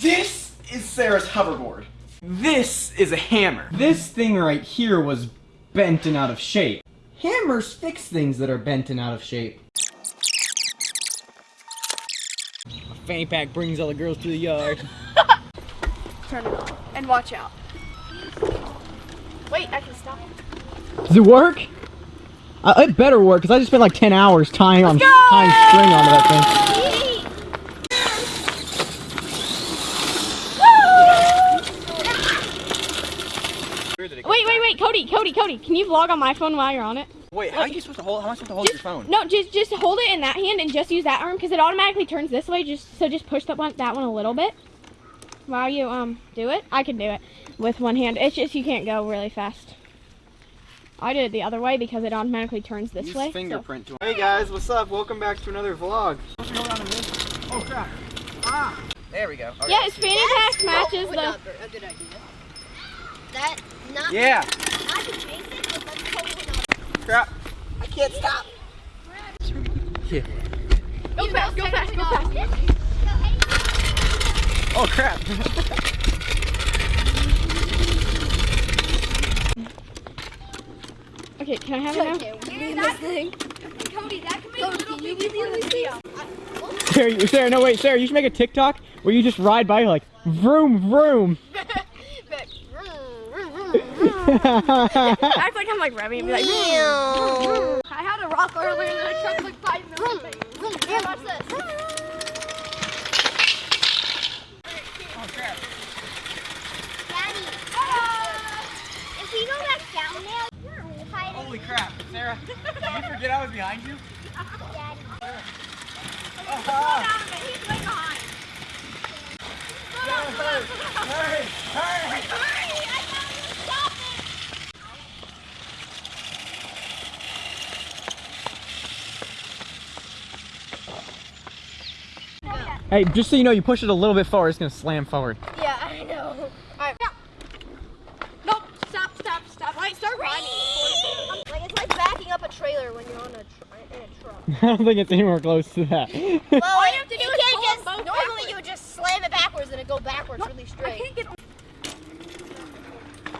This is Sarah's hoverboard. This is a hammer. This thing right here was bent and out of shape. Hammers fix things that are bent and out of shape. A fanny pack brings all the girls to the yard. Turn it on. And watch out. Wait, I can stop. It. Does it work? Uh, it better work, because I just spent like 10 hours tying on go! tying string onto that Wait, wait, wait, Cody, Cody, Cody, can you vlog on my phone while you're on it? Wait, how are you supposed to hold? How am I supposed to hold your phone? No, just just hold it in that hand and just use that arm because it automatically turns this way. Just so just push that one that one a little bit while you um do it. I can do it with one hand. It's just you can't go really fast. I did it the other way because it automatically turns this Use way. fingerprint to Hey guys, what's up? Welcome back to another vlog. Oh crap. Ah. There we go. Okay. Yeah, it's fanny pack matches Would the. a good idea. That not Yeah. I can chase it, but that's totally not. Crap. I can't stop. Yeah. Go fast, go fast, go fast. Oh crap. Okay, can I have it now? Okay, this thing. Cody, that can make Cody, can you leave me this video? Uh, Sarah, Sarah, no wait, Sarah, you should make a TikTok where you just ride by like vroom vroom. Act like I'm like revving and be like. Meow. I had a rock earlier and I tried like five minutes. Here, watch this. Daddy, if we go back down there, we're hiding. Holy crap, Sarah. Did you forget I was behind you? Daddy. Oh, He's way behind. Hurry, hurry. Hurry, I gotta stop it. Hey, just so you know, you push it a little bit forward, it's gonna slam forward. Yeah, I know. Alright. Nope. Stop, stop, stop. Wait, start riding. Like it's like backing up a trailer when you're on a tr- in a truck. I don't think it's anywhere close to that. Well, All you have to do you is can't just both normally backwards. you would just slam it backwards and it go backwards really I straight. can't get.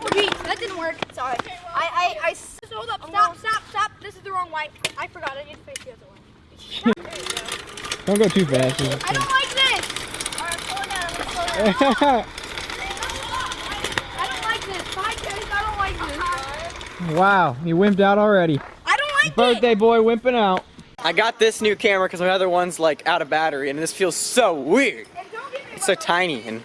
Oh, geez, that didn't work. Sorry. I I I s- Just hold up. Stop, stop, stop. This is the wrong way. I forgot. I need to face the other way. don't go too fast. I don't like this. Alright, slow down. I'm gonna slow down. I don't like this. Bye, guys. I don't like this. Wow, you wimped out already. I don't like Birthday boy wimping out. I got this new camera because my other one's like out of battery and this feels so weird. it. And don't give me It's so tiny and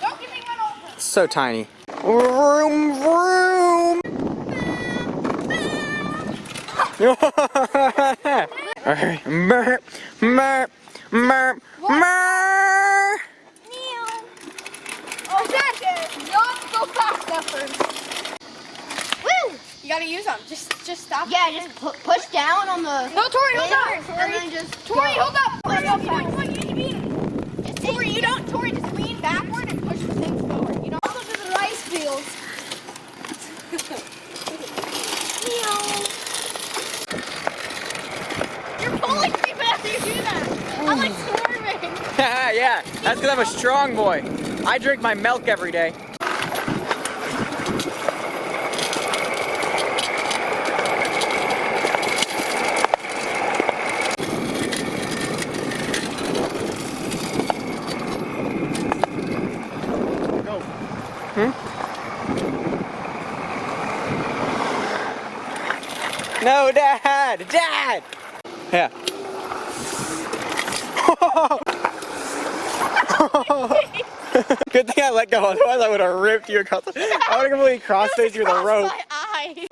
Don't give me one over. so tiny. Vroom vroom. Alright, merp, merp, merp, merp. Oh, Dad, not go fast first. Woo! You gotta use them. Just, just stop. Yeah, just pu- push down on the. No, Tori, hold Yeah, up. and then just. Tori, hold up. Tori, Go you don't, what you mean? Just Tori, you don't. Tori, just lean backward and push the things forward. You know. Look at the rice fields. You're pulling me whenever you do that. I'm like swerving. yeah, that's because I'm a strong boy. I drink my milk every day. Hmm? No, Dad! Dad! Yeah. Oh, Good thing I let go, otherwise I would have ripped you across the, I would have completely cross-faced you with a rope. My eye.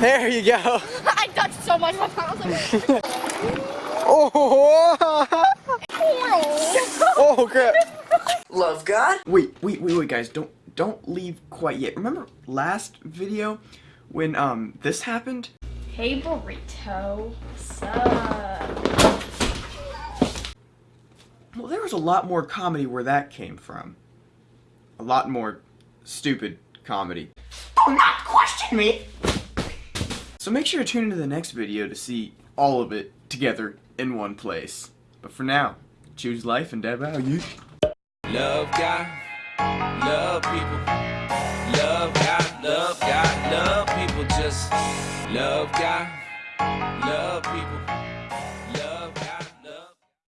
There you go. I touched so much. My tongue like. Oh, oh crap. Love God? Wait, wait, wait, wait, guys, don't don't leave quite yet. Remember last video when um this happened? Hey burrito, what's up? Well, there was a lot more comedy where that came from. A lot more stupid comedy. Do not question me! So make sure to tune into the next video to see all of it together in one place. But for now, choose life and dead value. Love God, love people. Love God, love God, love people. Just love God,